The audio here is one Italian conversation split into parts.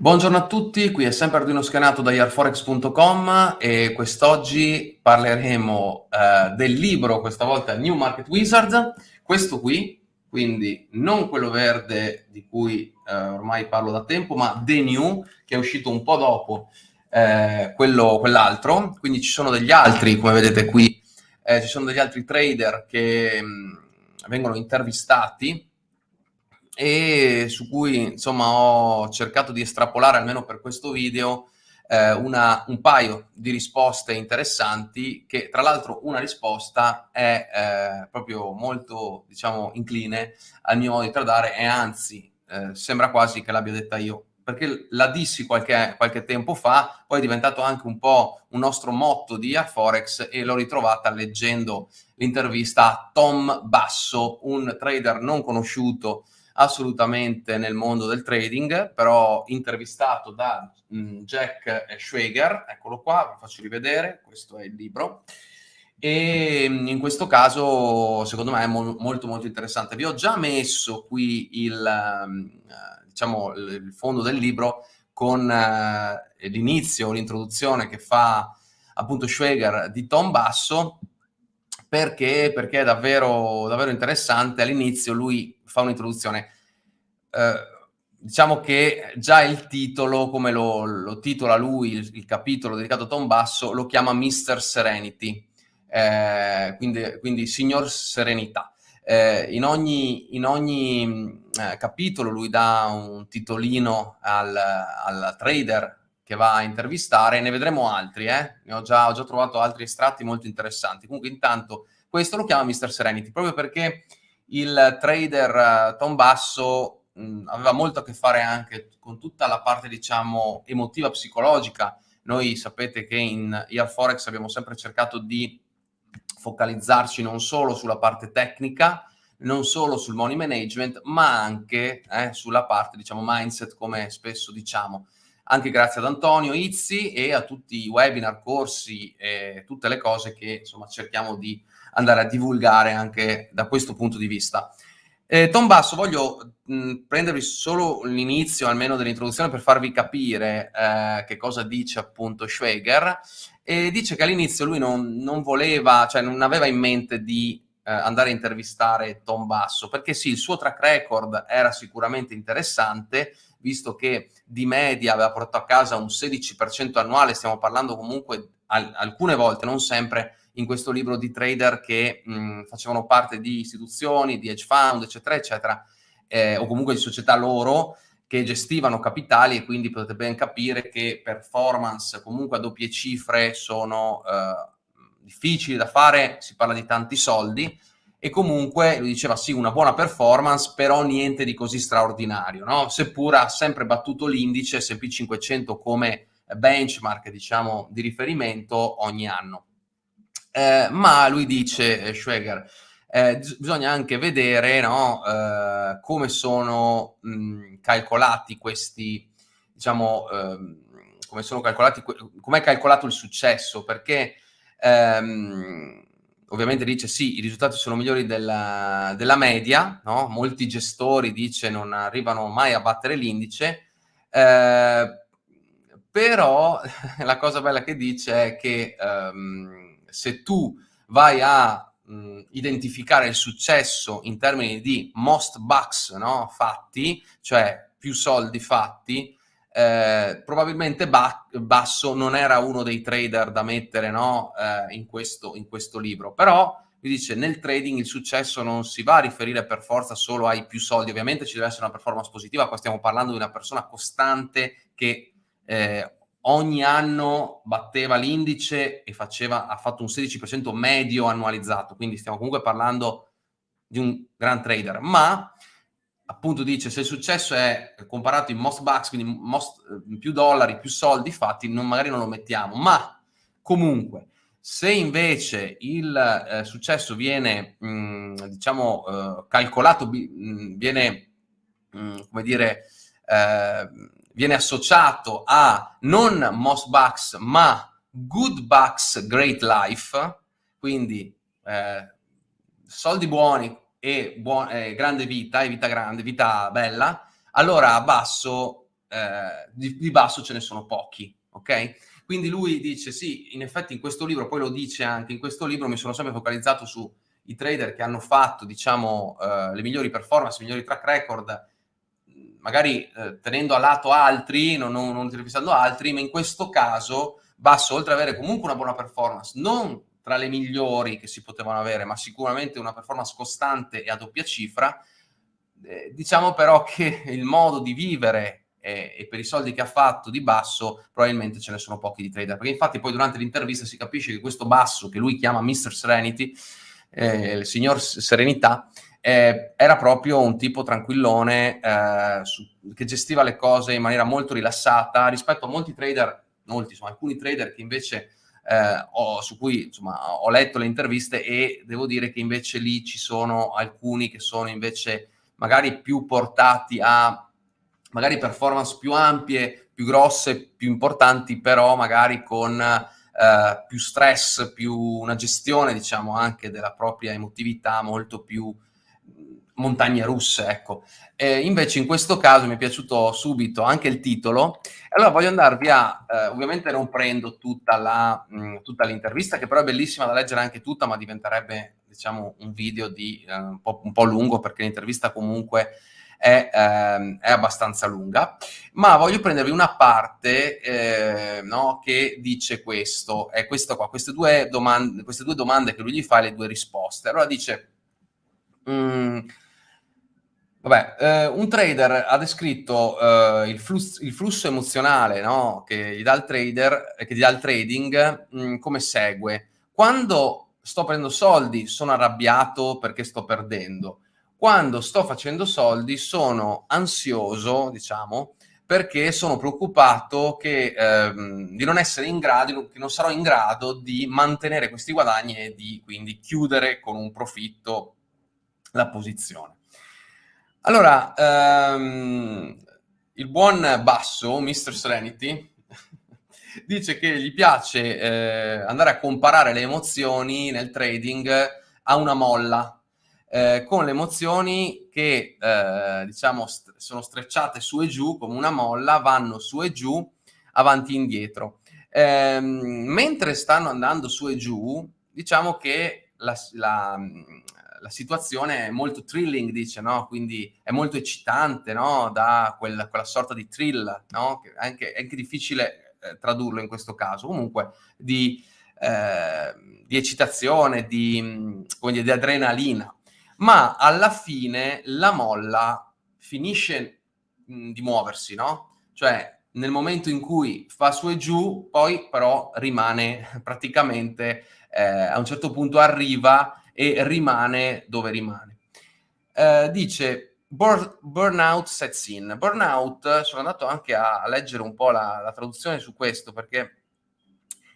Buongiorno a tutti, qui è sempre Arduino Schianato da yarforex.com e quest'oggi parleremo eh, del libro, questa volta New Market Wizard, questo qui, quindi non quello verde di cui eh, ormai parlo da tempo, ma The New, che è uscito un po' dopo eh, quell'altro, quindi ci sono degli altri, come vedete qui, eh, ci sono degli altri trader che mh, mm, vengono intervistati e su cui insomma ho cercato di estrapolare almeno per questo video eh, una, un paio di risposte interessanti che tra l'altro una risposta è eh, proprio molto diciamo incline al mio modo di tradare e anzi eh, sembra quasi che l'abbia detta io perché la dissi qualche, qualche, tempo fa, poi è diventato anche un po' un nostro motto di Forex e l'ho ritrovata leggendo l'intervista a Tom Basso, un trader non conosciuto assolutamente nel mondo del trading, però intervistato da mh, mm, Jack Schwager, eccolo qua, vi faccio rivedere, questo è il libro, e mm, in questo caso secondo me è mo molto molto interessante. Vi ho già messo qui il, uh, diciamo, il fondo del libro con uh, l'inizio, l'introduzione che fa appunto Schwager di Tom Basso, perché, perché è davvero, davvero interessante. All'inizio lui fa un'introduzione. Eh, diciamo che già il titolo, come lo, lo titola lui, il, il, capitolo dedicato a Tom Basso, lo chiama Mr. Serenity, eh, quindi, quindi Signor Serenità. Eh, in ogni, in ogni eh, capitolo lui dà un titolino al, al, trader che va a intervistare, ne vedremo altri, eh? ne ho già, ho già trovato altri estratti molto interessanti. Comunque intanto questo lo chiama Mr. Serenity, proprio perché il trader uh, Tom Basso mh, aveva molto a che fare anche con tutta la parte, diciamo, emotiva, psicologica. Noi sapete che in IR Forex abbiamo sempre cercato di focalizzarci non solo sulla parte tecnica, non solo sul money management, ma anche eh, sulla parte, diciamo, mindset, come spesso diciamo. Anche grazie ad Antonio Izzi e a tutti i webinar, corsi e tutte le cose che, insomma, cerchiamo di andare a divulgare anche da questo punto di vista. Eh, Tom Basso, voglio mh, prendervi solo l'inizio almeno dell'introduzione per farvi capire eh, che cosa dice appunto Schweger e dice che all'inizio lui non, non, voleva, cioè non aveva in mente di eh, andare a intervistare Tom Basso perché sì, il suo track record era sicuramente interessante visto che di media aveva portato a casa un 16% annuale, stiamo parlando comunque al alcune volte, non sempre, in questo libro di trader che mh, facevano parte di istituzioni, di hedge fund, eccetera, eccetera, eh, o comunque di società loro che gestivano capitali e quindi potete ben capire che performance comunque a doppie cifre sono eh, difficili da fare, si parla di tanti soldi e comunque lui diceva sì una buona performance però niente di così straordinario, no? seppur ha sempre battuto l'indice S&P 500 come benchmark diciamo di riferimento ogni anno. Eh, ma lui dice, eh, Schweger, eh, bisogna anche vedere no, eh, come sono mh, calcolati questi, diciamo, ehm, come sono calcolati, com'è calcolato il successo, perché ehm, ovviamente dice sì, i risultati sono migliori della, della media, no? molti gestori dice non arrivano mai a battere l'indice, eh, però la cosa bella che dice è che ehm, se tu vai a mh, identificare il successo in termini di most bucks no? fatti, cioè più soldi fatti, eh, probabilmente ba Basso non era uno dei trader da mettere no? eh, in, questo, in questo libro, però lui dice nel trading il successo non si va a riferire per forza solo ai più soldi, ovviamente ci deve essere una performance positiva, qua stiamo parlando di una persona costante che eh, ogni anno batteva l'indice e faceva, ha fatto un 16% medio annualizzato, quindi stiamo comunque parlando di un gran trader, ma appunto dice se il successo è comparato in most bucks, quindi most, eh, più dollari, più soldi fatti, non, magari non lo mettiamo, ma comunque se invece il eh, successo viene, mh, mm, diciamo, eh, calcolato, mh, mm, viene, mh, mm, come dire, eh, viene associato a non most bucks ma good bucks great life, quindi eh, soldi buoni e buon, eh, grande vita, e vita grande, vita bella, allora a basso eh, di, di, basso ce ne sono pochi, ok? Quindi lui dice sì, in effetti in questo libro, poi lo dice anche, in questo libro mi sono sempre focalizzato sui trader che hanno fatto, diciamo, eh, le migliori performance, i migliori track record, magari eh, tenendo a lato altri, non, non, non intervistando altri, ma in questo caso Basso, oltre ad avere comunque una buona performance, non tra le migliori che si potevano avere, ma sicuramente una performance costante e a doppia cifra, eh, diciamo però che il modo di vivere eh, e per i soldi che ha fatto di Basso probabilmente ce ne sono pochi di trader, perché infatti poi durante l'intervista si capisce che questo Basso, che lui chiama Mr. Serenity, eh, il signor Serenità, eh, era proprio un tipo tranquillone eh, su, che gestiva le cose in maniera molto rilassata rispetto a molti trader, molti, insomma, alcuni trader che invece eh, ho, su cui insomma, ho letto le interviste e devo dire che invece lì ci sono alcuni che sono invece magari più portati a magari performance più ampie, più grosse, più importanti, però magari con eh, più stress, più una gestione, diciamo, anche della propria emotività molto più montagne russe, ecco. E invece in questo caso mi è piaciuto subito anche il titolo. Allora voglio andarvi a, eh, ovviamente non prendo mh, tutta, l'intervista, che però è bellissima da leggere anche tutta, ma diventerebbe, diciamo, un video di, eh, un, po', un, po', lungo, perché l'intervista comunque è, ehm, è, abbastanza lunga. Ma voglio prendervi una parte eh, no, che dice questo, è questo qua, queste due, domande, queste due domande che lui gli fa e le due risposte. Allora dice... Mh, Vabbè, eh, un trader ha descritto eh, il, flusso, il, flusso, emozionale no? che gli dà il trader, che gli dà il trading mh, mm, come segue. Quando sto prendendo soldi sono arrabbiato perché sto perdendo. Quando sto facendo soldi sono ansioso, diciamo, perché sono preoccupato che, ehm, di non essere in grado, che non sarò in grado di mantenere questi guadagni e di quindi chiudere con un profitto la posizione. Allora, um, il buon Basso, Mr. Serenity, dice che gli piace eh, andare a comparare le emozioni nel trading a una molla, eh, con le emozioni che, eh, diciamo, st sono strecciate su e giù come una molla, vanno su e giù, avanti e indietro. Ehm, mentre stanno andando su e giù, diciamo che la, la la situazione è molto thrilling, dice, no? Quindi è molto eccitante, no? Da quella, quella sorta di thrill, no? Che è anche, è anche difficile eh, tradurlo in questo caso. Comunque, di, eh, di eccitazione, di, dire, di adrenalina. Ma alla fine la molla finisce mh, di muoversi, no? Cioè, nel momento in cui fa su e giù, poi però rimane praticamente, eh, a un certo punto arriva e rimane dove rimane. Eh, dice Burn, burnout sets in. Burnout, sono andato anche a, a leggere un po' la, la, traduzione su questo perché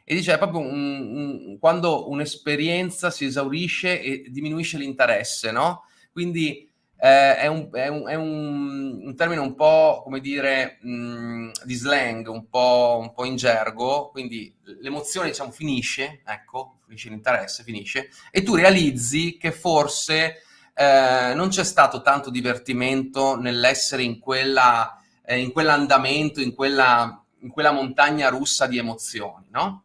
e dice è proprio un, un, quando un'esperienza si esaurisce e diminuisce l'interesse, no? Quindi eh, è, un, è, un, è un, termine un po', come dire, mh, di slang, un po', un po' in gergo, quindi l'emozione, diciamo, finisce, ecco, finisce l'interesse, finisce, e tu realizzi che forse eh, non c'è stato tanto divertimento nell'essere in, quella, eh, in quell'andamento, in quella, in quella montagna russa di emozioni, no?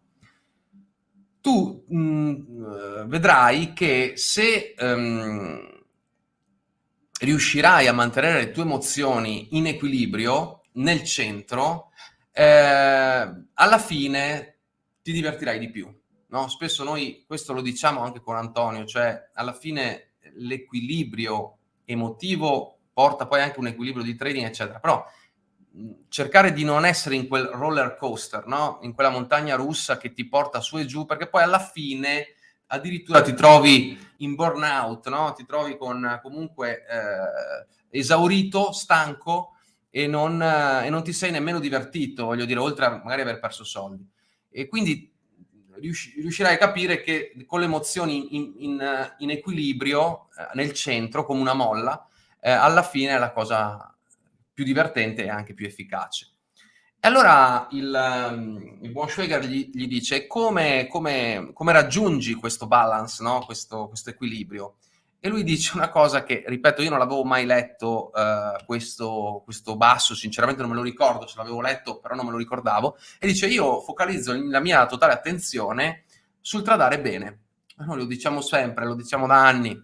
Tu mh, vedrai che se... Um, riuscirai a mantenere le tue emozioni in equilibrio nel centro, eh, alla fine ti divertirai di più. No? Spesso noi, questo lo diciamo anche con Antonio, cioè alla fine l'equilibrio emotivo porta poi anche un equilibrio di trading, eccetera. Però cercare di non essere in quel roller coaster, no? in quella montagna russa che ti porta su e giù, perché poi alla fine addirittura ti trovi in burnout, no? ti trovi con comunque eh, esaurito, stanco e non, eh, e non, ti sei nemmeno divertito, voglio dire, oltre a magari aver perso soldi. E quindi riusci riuscirai a capire che con le emozioni in, in, in equilibrio, eh, nel centro, come una molla, eh, alla fine è la cosa più divertente e anche più efficace. E allora il, um, il buon Schweger gli, gli dice come, come, come, raggiungi questo balance, no? questo, questo, equilibrio? e lui dice una cosa che, ripeto, io non l'avevo mai letto uh, questo, questo, basso, sinceramente non me lo ricordo, se l'avevo letto però non me lo ricordavo, e dice io focalizzo la mia totale attenzione sul tradare bene. Noi lo diciamo sempre, lo diciamo da anni,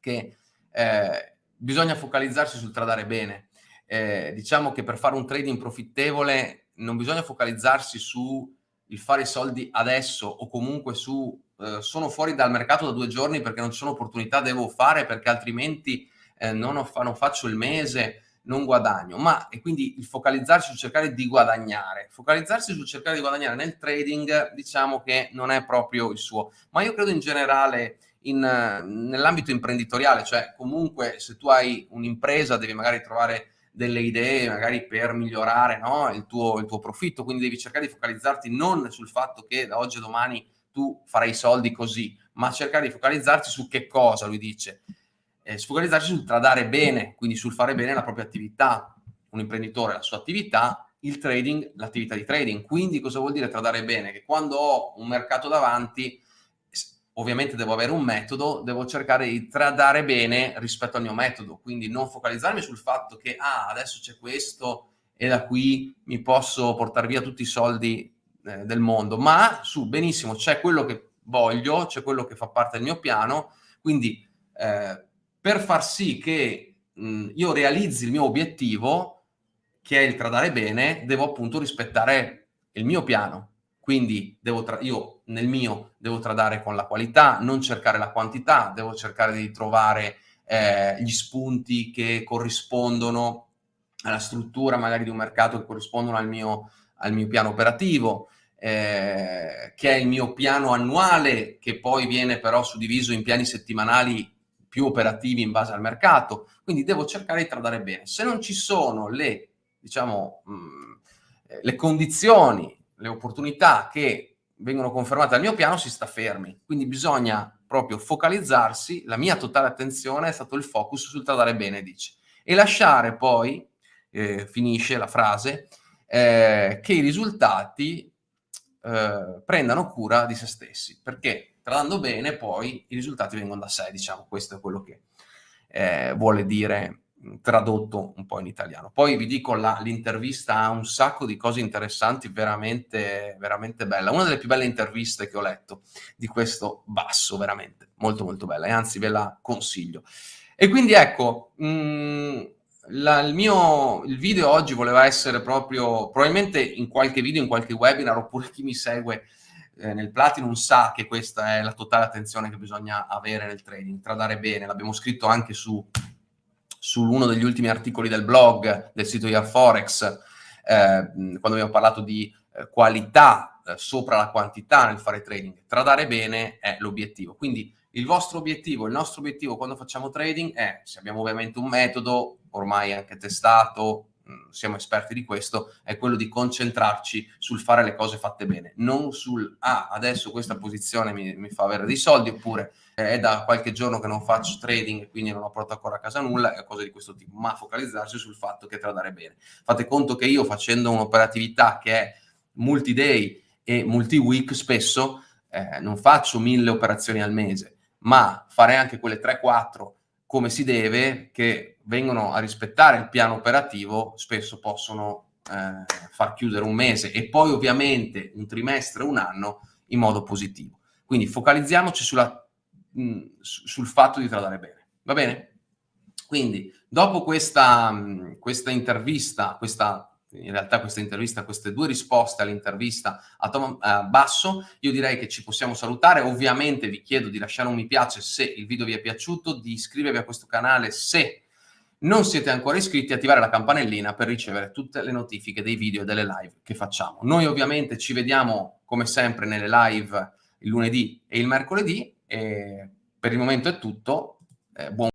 che eh, bisogna focalizzarsi sul tradare bene. Eh, diciamo che per fare un trading profittevole non bisogna focalizzarsi su il fare i soldi adesso o comunque su eh, sono fuori dal mercato da due giorni perché non ci sono opportunità, devo fare perché altrimenti eh, non, fa, non, faccio il mese, non guadagno. Ma e quindi il focalizzarsi sul cercare di guadagnare. Focalizzarsi sul cercare di guadagnare nel trading diciamo che non è proprio il suo. Ma io credo in generale in, nell'ambito imprenditoriale, cioè comunque se tu hai un'impresa devi magari trovare delle idee magari per migliorare no? il, tuo, il tuo profitto, quindi devi cercare di focalizzarti non sul fatto che da oggi a domani tu farai soldi così, ma cercare di focalizzarsi su che cosa, lui dice, eh, focalizzarsi sul tradare bene, quindi sul fare bene la propria attività. Un imprenditore la sua attività, il trading, l'attività di trading. Quindi cosa vuol dire tradare bene? Che quando ho un mercato davanti, ovviamente devo avere un metodo, devo cercare di tradare bene rispetto al mio metodo, quindi non focalizzarmi sul fatto che ah, adesso c'è questo e da qui mi posso portare via tutti i soldi eh, del mondo, ma su benissimo c'è quello che voglio, c'è quello che fa parte del mio piano, quindi eh, per far sì che mh, io realizzi il mio obiettivo, che è il tradare bene, devo appunto rispettare il mio piano. Quindi devo io nel mio devo tradare con la qualità, non cercare la quantità, devo cercare di trovare eh, gli spunti che corrispondono alla struttura magari di un mercato che corrispondono al mio, al mio piano operativo, eh, che è il mio piano annuale, che poi viene però suddiviso in piani settimanali più operativi in base al mercato. Quindi devo cercare di tradare bene. Se non ci sono le, diciamo, mh, mm, le condizioni, le opportunità che vengono confermate dal mio piano, si sta fermi. Quindi bisogna proprio focalizzarsi, la mia totale attenzione è stato il focus sul tradare bene, dice. E lasciare poi, eh, finisce la frase, eh, che i risultati eh, prendano cura di se stessi, perché tradando bene poi i risultati vengono da sé, diciamo, questo è quello che eh, vuole dire tradotto un po' in italiano. Poi vi dico, l'intervista ha un sacco di cose interessanti, veramente, veramente bella. Una delle più belle interviste che ho letto di questo basso, veramente, molto molto bella, e anzi ve la consiglio. E quindi ecco, mh, la, il mio il video oggi voleva essere proprio, probabilmente in qualche video, in qualche webinar, oppure chi mi segue eh, nel Platinum sa che questa è la totale attenzione che bisogna avere nel trading, tradare bene, l'abbiamo scritto anche su, su uno degli ultimi articoli del blog, del sito Year Forex, eh, quando abbiamo parlato di eh, qualità eh, sopra la quantità nel fare trading. Tradare bene è l'obiettivo. Quindi il vostro obiettivo, il nostro obiettivo quando facciamo trading è, se abbiamo ovviamente un metodo, ormai anche testato, siamo esperti di questo, è quello di concentrarci sul fare le cose fatte bene, non sul, ah, adesso questa posizione mi, mi fa avere dei soldi, oppure eh, è da qualche giorno che non faccio trading e quindi non ho portato ancora a casa nulla, e cose di questo tipo, ma focalizzarsi sul fatto che tradare bene. Fate conto che io facendo un'operatività che è multi-day e multi-week spesso, eh, non faccio mille operazioni al mese, ma fare anche quelle 3-4 come si deve, che vengono a rispettare il piano operativo, spesso possono eh, far chiudere un mese e poi ovviamente un trimestre, un anno in modo positivo. Quindi focalizziamoci sulla, mh, mm, sul fatto di tradare bene. Va bene? Quindi, dopo questa, mh, questa intervista, questa in realtà questa intervista, queste due risposte all'intervista a Tom uh, Basso, io direi che ci possiamo salutare. Ovviamente vi chiedo di lasciare un mi piace se il video vi è piaciuto, di iscrivervi a questo canale se non siete ancora iscritti attivare la campanellina per ricevere tutte le notifiche dei video e delle live che facciamo. Noi ovviamente ci vediamo come sempre nelle live il lunedì e il mercoledì e per il momento è tutto. Eh, buon